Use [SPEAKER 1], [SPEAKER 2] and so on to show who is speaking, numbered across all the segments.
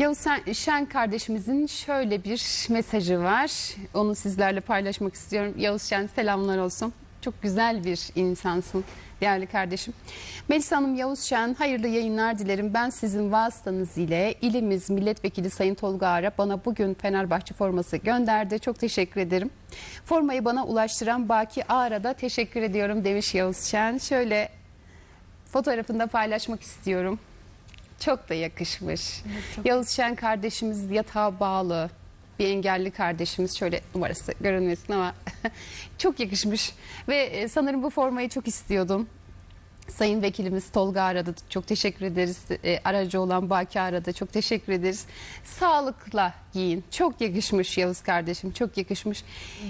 [SPEAKER 1] Yavuz Şen kardeşimizin şöyle bir mesajı var. Onu sizlerle paylaşmak istiyorum. Yavuz Şen selamlar olsun. Çok güzel bir insansın değerli kardeşim. Melisa Hanım Yavuz Şen hayırlı yayınlar dilerim. Ben sizin vasıtanız ile ilimiz milletvekili Sayın Tolga Ara bana bugün Fenerbahçe forması gönderdi. Çok teşekkür ederim. Formayı bana ulaştıran Baki Ağar'a da teşekkür ediyorum demiş Yavuz Şen. Şöyle fotoğrafını da paylaşmak istiyorum. Çok da yakışmış. Yavuz Şen kardeşimiz yatağa bağlı. Bir engelli kardeşimiz şöyle numarası görünmesin ama çok yakışmış. Ve e, sanırım bu formayı çok istiyordum. Sayın Vekilimiz Tolga aradı. Çok teşekkür ederiz. E, aracı olan Baki aradı. Çok teşekkür ederiz. Sağlıkla giyin. Çok yakışmış Yavuz kardeşim. Çok yakışmış.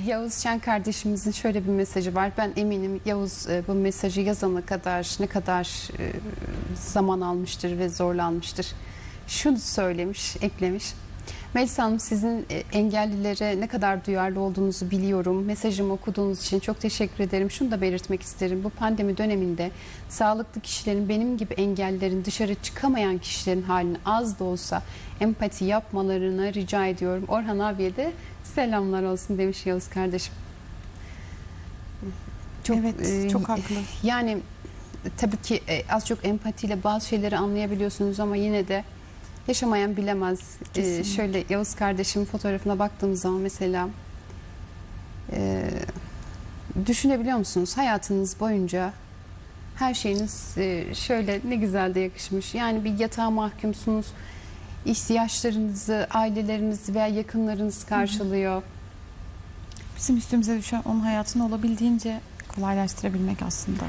[SPEAKER 1] Yavuz Şen kardeşimizin şöyle bir mesajı var. Ben eminim Yavuz e, bu mesajı yazana kadar ne kadar e, zaman almıştır ve zorlanmıştır. Şunu söylemiş, eklemiş. Melisa Hanım sizin e, engellilere ne kadar duyarlı olduğunuzu biliyorum. Mesajımı okuduğunuz için çok teşekkür ederim. Şunu da belirtmek isterim. Bu pandemi döneminde sağlıklı kişilerin benim gibi engellilerin dışarı çıkamayan kişilerin halini az da olsa empati yapmalarını rica ediyorum. Orhan abiye de selamlar olsun demiş Yavuz kardeşim.
[SPEAKER 2] Evet,
[SPEAKER 1] e,
[SPEAKER 2] çok haklı.
[SPEAKER 1] Yani tabii ki e, az çok empatiyle bazı şeyleri anlayabiliyorsunuz ama yine de yaşamayan bilemez. E,
[SPEAKER 2] Kesinlikle.
[SPEAKER 1] şöyle Yavuz kardeşimin fotoğrafına baktığımız zaman mesela e, düşünebiliyor musunuz hayatınız boyunca her şeyiniz e, şöyle ne güzel de yakışmış. Yani bir yatağa mahkumsunuz. ihtiyaçlarınızı aileleriniz veya yakınlarınız karşılıyor.
[SPEAKER 2] Bizim üstümüze düşen onun hayatını olabildiğince kolaylaştırabilmek aslında.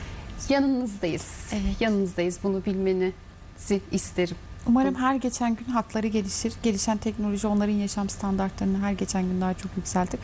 [SPEAKER 1] Yanınızdayız.
[SPEAKER 2] Evet.
[SPEAKER 1] Yanınızdayız. Bunu bilmenizi isterim.
[SPEAKER 2] Umarım her geçen gün hakları gelişir. Gelişen teknoloji onların yaşam standartlarını her geçen gün daha çok yükseltir.